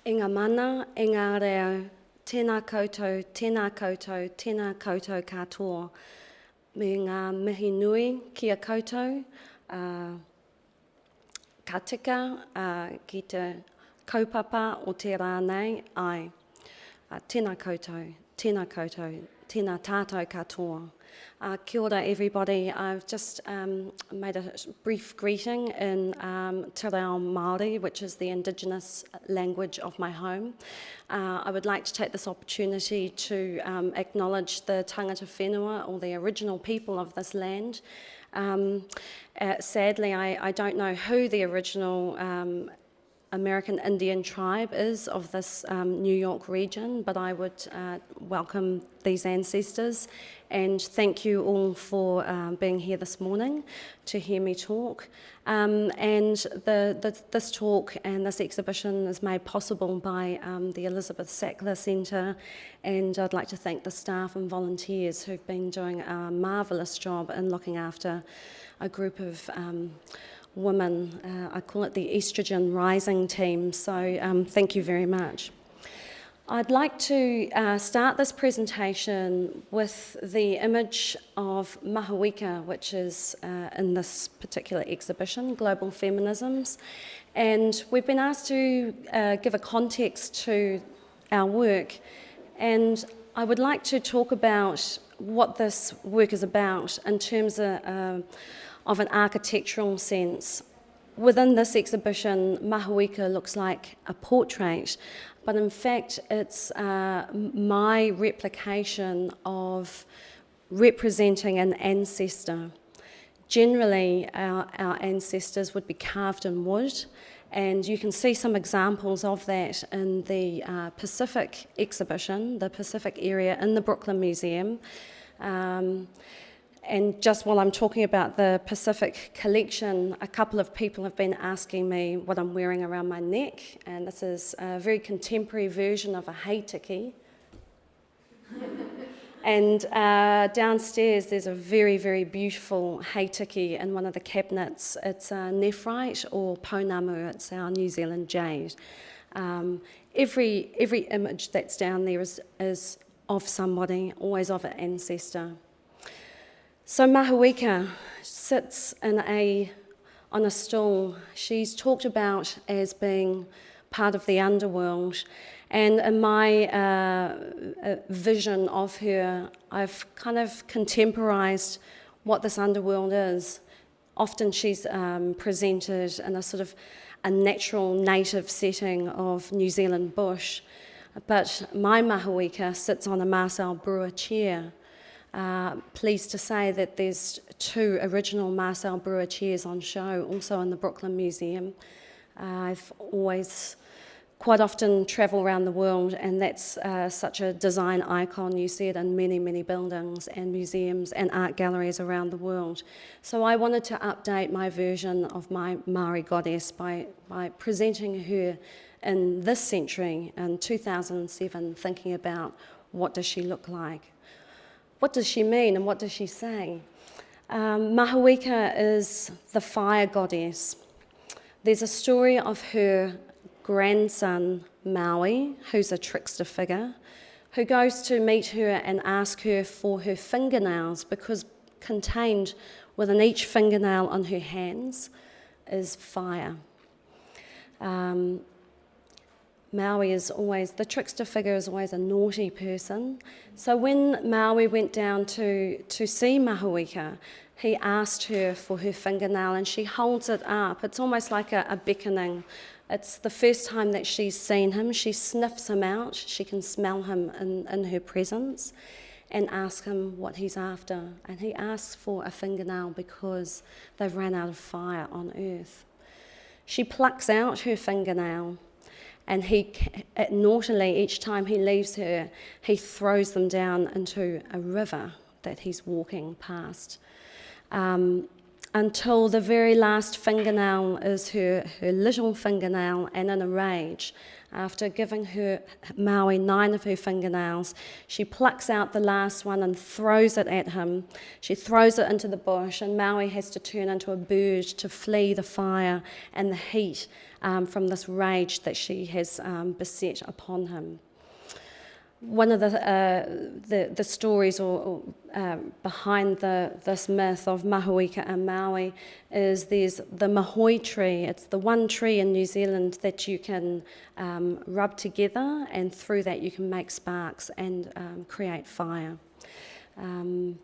E ngā mana, e ngā rea, tēnā koutou, tēnā koutou, tēnā koutou katoa. Me ngā mihi nui ki a koutou, uh, ka tika uh, ki te kaupapa o te rānei, ai, uh, tēnā koutou, tēnā koutou, tēnā tātou katoa. Uh, kia ora everybody. I've just um, made a brief greeting in um, Te Reo Māori, which is the indigenous language of my home. Uh, I would like to take this opportunity to um, acknowledge the tangata whenua, or the original people of this land. Um, uh, sadly, I, I don't know who the original um, American Indian tribe is of this um, New York region, but I would uh, welcome these ancestors and thank you all for um, being here this morning to hear me talk. Um, and the, the, this talk and this exhibition is made possible by um, the Elizabeth Sackler Centre and I'd like to thank the staff and volunteers who've been doing a marvellous job in looking after a group of um, women. Uh, I call it the estrogen rising team, so um, thank you very much. I'd like to uh, start this presentation with the image of Mahuika, which is uh, in this particular exhibition, Global Feminisms. And we've been asked to uh, give a context to our work. And I would like to talk about what this work is about in terms of uh, of an architectural sense. Within this exhibition, Mahuika looks like a portrait, but in fact it's uh, my replication of representing an ancestor. Generally, our, our ancestors would be carved in wood, and you can see some examples of that in the uh, Pacific exhibition, the Pacific area in the Brooklyn Museum. Um, and just while I'm talking about the Pacific collection, a couple of people have been asking me what I'm wearing around my neck, and this is a very contemporary version of a heitiki. and uh, downstairs there's a very, very beautiful heitiki in one of the cabinets. It's a nephrite or pounamu, it's our New Zealand jade. Um, every, every image that's down there is, is of somebody, always of an ancestor. So Mahuika sits in a, on a stool. She's talked about as being part of the underworld. And in my uh, uh, vision of her, I've kind of contemporized what this underworld is. Often she's um, presented in a sort of a natural native setting of New Zealand bush. But my Mahuika sits on a Marcel Breuer chair uh, pleased to say that there's two original Marcel Breuer chairs on show, also in the Brooklyn Museum. Uh, I've always quite often travel around the world and that's uh, such a design icon. You see it in many, many buildings and museums and art galleries around the world. So I wanted to update my version of my Maori goddess by, by presenting her in this century, in 2007, thinking about what does she look like. What does she mean and what does she say? Um, is the fire goddess. There's a story of her grandson, Maui, who's a trickster figure, who goes to meet her and ask her for her fingernails because contained within each fingernail on her hands is fire. Um, Maui is always, the trickster figure is always a naughty person. So when Maui went down to, to see Mahuika, he asked her for her fingernail and she holds it up. It's almost like a, a beckoning. It's the first time that she's seen him. She sniffs him out. She can smell him in, in her presence and ask him what he's after. And he asks for a fingernail because they've ran out of fire on earth. She plucks out her fingernail and he, naughtily, each time he leaves her, he throws them down into a river that he's walking past. Um, until the very last fingernail is her, her little fingernail and in a rage. After giving her Maui nine of her fingernails, she plucks out the last one and throws it at him. She throws it into the bush, and Maui has to turn into a bird to flee the fire and the heat um, from this rage that she has um, beset upon him one of the, uh, the, the, stories or, or uh, behind the, this myth of Mahuika and Maui is there's the mahoe tree. It's the one tree in New Zealand that you can um, rub together, and through that you can make sparks and um, create fire. Um,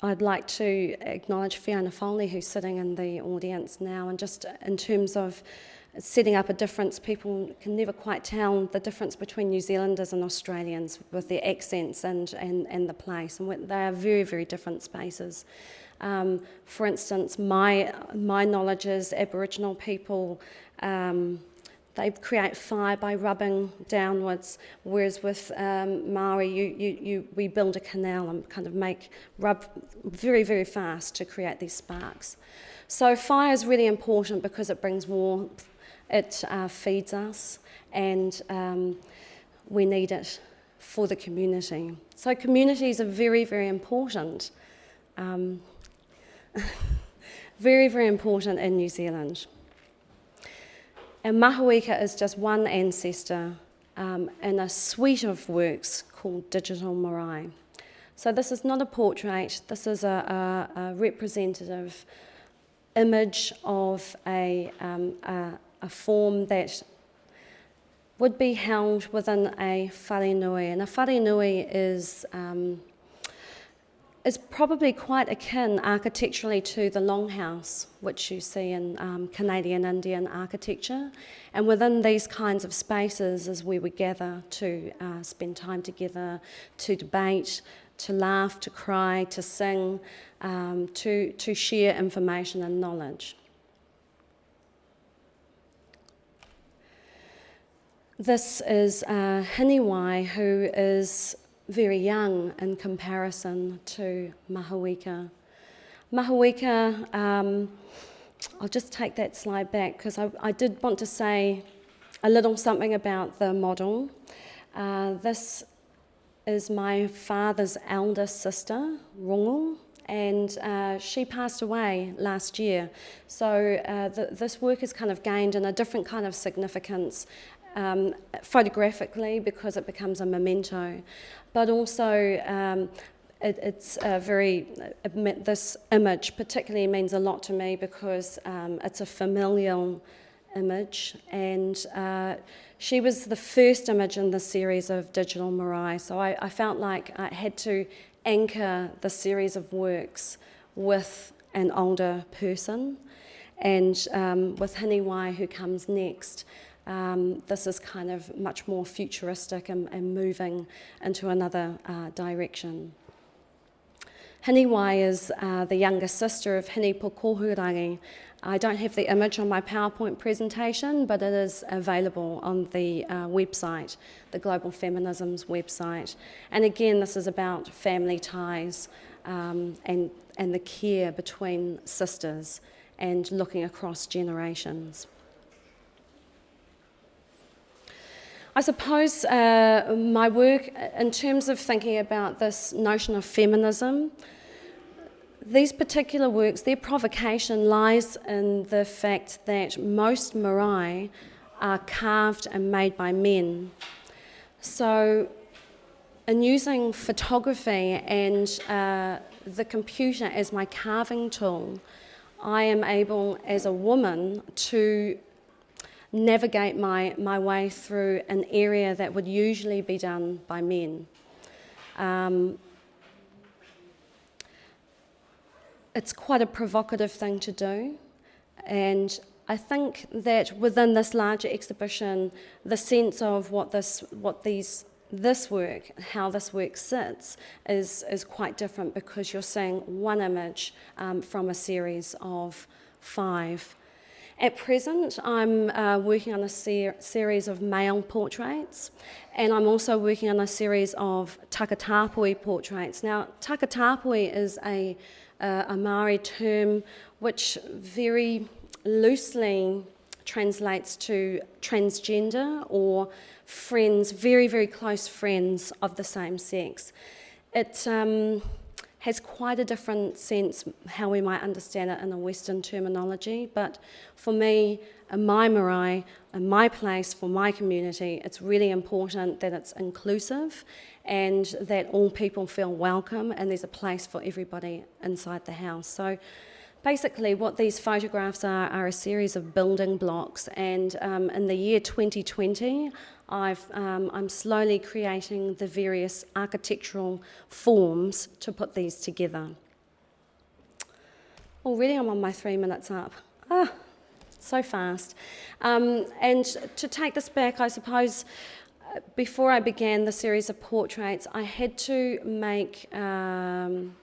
I'd like to acknowledge Fiona Foley, who's sitting in the audience now, and just in terms of setting up a difference. People can never quite tell the difference between New Zealanders and Australians with their accents and, and, and the place. And they are very, very different spaces. Um, for instance, my, my knowledge is Aboriginal people, um, they create fire by rubbing downwards, whereas with um, Maori, you, you, you, we build a canal and kind of make rub very, very fast to create these sparks. So fire is really important because it brings warmth it uh, feeds us and um, we need it for the community. So communities are very, very important. Um, very, very important in New Zealand. And Mahuika is just one ancestor um, in a suite of works called Digital Marae. So this is not a portrait, this is a, a, a representative image of a, um, a, a form that would be held within a wharenui. And a wharenui is, um, is probably quite akin architecturally to the longhouse, which you see in um, Canadian Indian architecture. And within these kinds of spaces is where we gather to uh, spend time together, to debate, to laugh, to cry, to sing, um, to, to share information and knowledge. This is uh, Hinewai, who is very young in comparison to Mahuika. Mahuika, um, I'll just take that slide back because I, I, did want to say a little something about the model. Uh, this is my father's eldest sister, Rongo, and uh, she passed away last year. So uh, this work has kind of gained in a different kind of significance um, photographically because it becomes a memento, but also um, it, it's a very, this image particularly means a lot to me because um, it's a familial image. And uh, she was the first image in the series of Digital Marae, so I, I felt like I had to anchor the series of works with an older person and um, with Hinewai who comes next. Um, this is kind of much more futuristic and, and moving into another uh, direction. Hinewai is uh, the younger sister of Hine Pukohurangi. I don't have the image on my PowerPoint presentation, but it is available on the uh, website, the Global Feminisms website. And again, this is about family ties um, and, and the care between sisters and looking across generations. I suppose uh, my work, in terms of thinking about this notion of feminism, these particular works, their provocation lies in the fact that most marae are carved and made by men. So, in using photography and uh, the computer as my carving tool, I am able, as a woman, to navigate my, my way through an area that would usually be done by men. Um, it's quite a provocative thing to do, and I think that within this larger exhibition, the sense of what this, what these, this work, how this work sits, is is quite different because you're seeing one image um, from a series of five. At present, I'm uh, working on a ser series of male portraits, and I'm also working on a series of takatapui portraits. Now, takatapui is a uh, a Maori term which very loosely translates to transgender or friends, very, very close friends of the same sex. It um, has quite a different sense how we might understand it in a Western terminology, but for me, in my marae, in my place, for my community, it's really important that it's inclusive and that all people feel welcome and there's a place for everybody inside the house. So basically what these photographs are are a series of building blocks and um, in the year 2020 I've, um, I'm slowly creating the various architectural forms to put these together. Already I'm on my three minutes up. Ah, so fast. Um, and to take this back, I suppose, uh, before I began the series of portraits, I had to make um,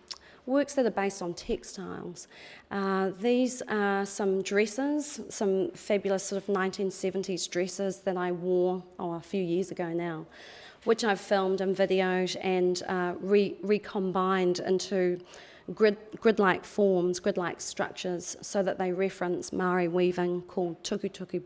works that are based on textiles. Uh, these are some dresses, some fabulous sort of 1970s dresses that I wore oh, a few years ago now, which I've filmed and videoed and uh, re recombined into grid, grid-like forms, grid-like structures, so that they reference Maori weaving called tuku tuku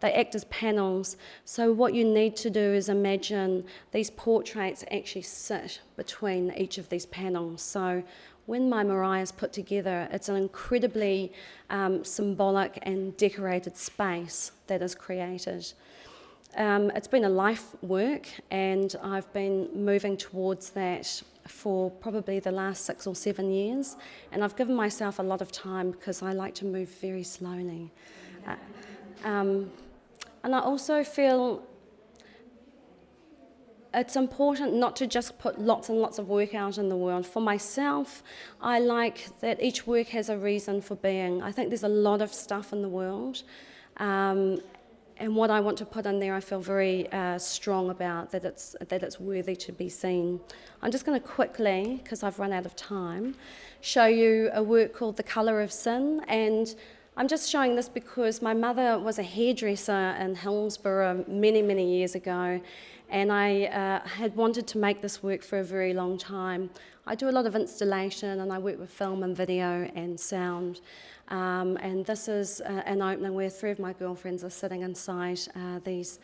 they act as panels. So what you need to do is imagine these portraits actually sit between each of these panels. So when my marae is put together, it's an incredibly um, symbolic and decorated space that is created. Um, it's been a life work and I've been moving towards that for probably the last six or seven years and I've given myself a lot of time because I like to move very slowly. Uh, um, and I also feel it's important not to just put lots and lots of work out in the world. For myself, I like that each work has a reason for being. I think there's a lot of stuff in the world. Um, and what I want to put in there, I feel very uh, strong about that it's that it's worthy to be seen. I'm just going to quickly, because I've run out of time, show you a work called "The Colour of Sin," and I'm just showing this because my mother was a hairdresser in Helmsborough many, many years ago, and I uh, had wanted to make this work for a very long time. I do a lot of installation and I work with film and video and sound. Um, and this is uh, an opening where three of my girlfriends are sitting inside uh, these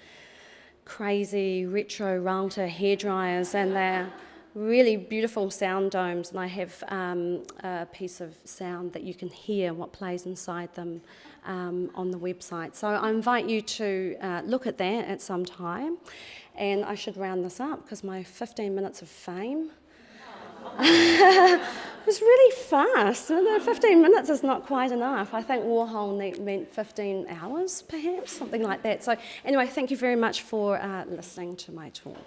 crazy retro Ralta hair dryers and they're really beautiful sound domes and I have um, a piece of sound that you can hear what plays inside them um, on the website. So I invite you to uh, look at that at some time and I should round this up because my 15 minutes of fame was really fast. 15 minutes is not quite enough. I think Warhol meant 15 hours, perhaps, something like that. So anyway, thank you very much for uh, listening to my talk.